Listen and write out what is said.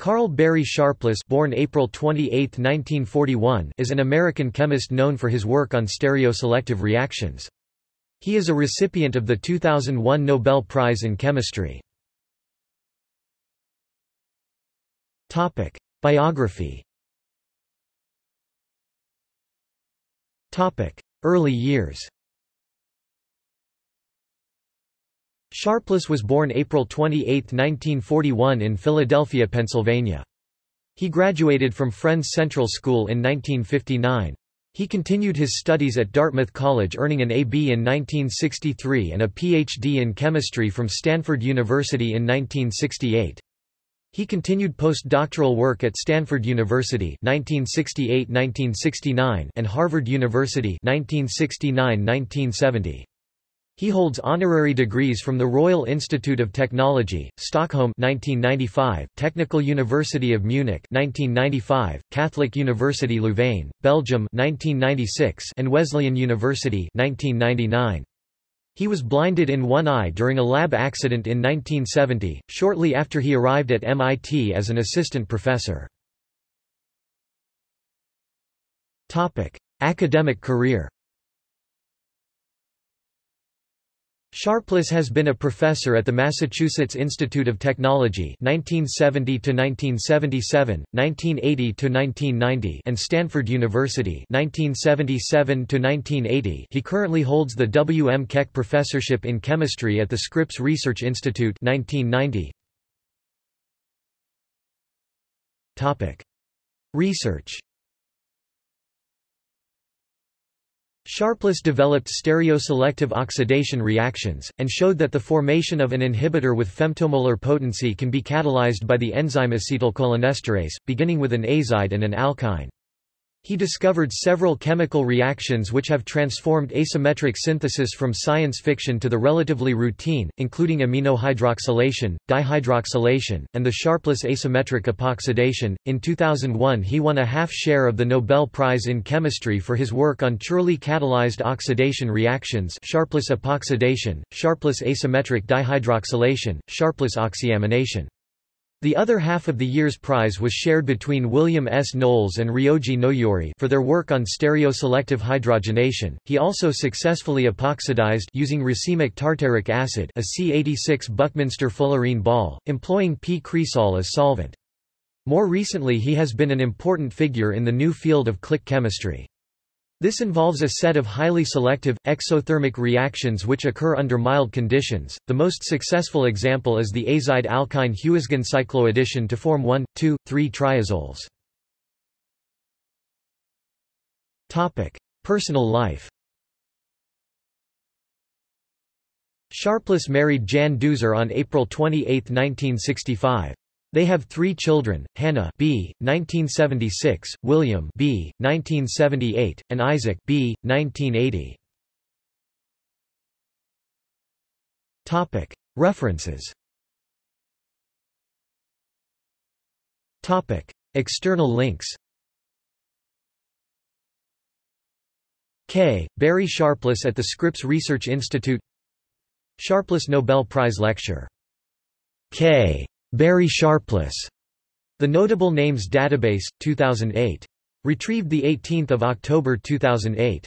Karl Barry Sharpless born April 28, 1941, is an American chemist known for his work on stereoselective reactions. He is a recipient of the 2001 Nobel Prize in Chemistry. Topic: Biography. Topic: Early years. Sharpless was born April 28, 1941 in Philadelphia, Pennsylvania. He graduated from Friends Central School in 1959. He continued his studies at Dartmouth College earning an A.B. in 1963 and a Ph.D. in chemistry from Stanford University in 1968. He continued postdoctoral work at Stanford University 1968-1969 and Harvard University 1969-1970. He holds honorary degrees from the Royal Institute of Technology, Stockholm 1995, Technical University of Munich 1995, Catholic University Louvain, Belgium 1996, and Wesleyan University 1999. He was blinded in one eye during a lab accident in 1970, shortly after he arrived at MIT as an assistant professor. Academic career Sharpless has been a professor at the Massachusetts Institute of Technology 1970 1977, 1980 1990 and Stanford University 1977 1980. He currently holds the W. M. Keck Professorship in Chemistry at the Scripps Research Institute 1990. Topic: Research Sharpless developed stereoselective oxidation reactions, and showed that the formation of an inhibitor with femtomolar potency can be catalyzed by the enzyme acetylcholinesterase, beginning with an azide and an alkyne. He discovered several chemical reactions which have transformed asymmetric synthesis from science fiction to the relatively routine, including aminohydroxylation, dihydroxylation, and the Sharpless asymmetric epoxidation. In 2001, he won a half share of the Nobel Prize in Chemistry for his work on chirally catalyzed oxidation reactions, Sharpless epoxidation, Sharpless asymmetric dihydroxylation, Sharpless oxyamination. The other half of the year's prize was shared between William S. Knowles and Ryoji Noyori for their work on stereoselective hydrogenation. He also successfully epoxidized using racemic tartaric acid, a C86 Buckminster fullerene ball, employing p-cresol as solvent. More recently he has been an important figure in the new field of click chemistry. This involves a set of highly selective, exothermic reactions which occur under mild conditions. The most successful example is the azide alkyne Huisgen cycloaddition to form 1, 2, 3 triazoles. Topic: Personal life. Sharpless married Jan Dueser on April 28, 1965. They have three children, Hannah B. 1976, William B. 1978, and Isaac B. 1980. References External links K. Barry Sharpless at the Scripps Research Institute Sharpless Nobel Prize Lecture K. Barry Sharpless. The Notable Names Database, 2008. Retrieved 18 October 2008.